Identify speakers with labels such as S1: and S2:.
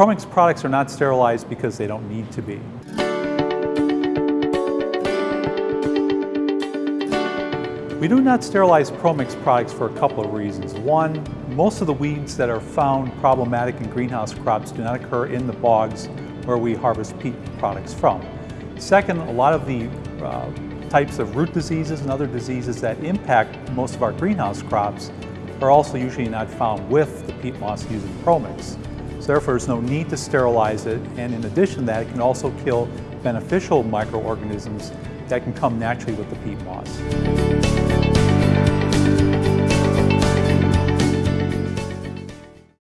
S1: Promix products are not sterilized because they don't need to be. We do not sterilize Promix products for a couple of reasons. One, most of the weeds that are found problematic in greenhouse crops do not occur in the bogs where we harvest peat products from. Second, a lot of the uh, types of root diseases and other diseases that impact most of our greenhouse crops are also usually not found with the peat moss used in Promix. So therefore, there's no need to sterilize it, and in addition to that, it can also kill beneficial microorganisms that can come naturally with the peat moss.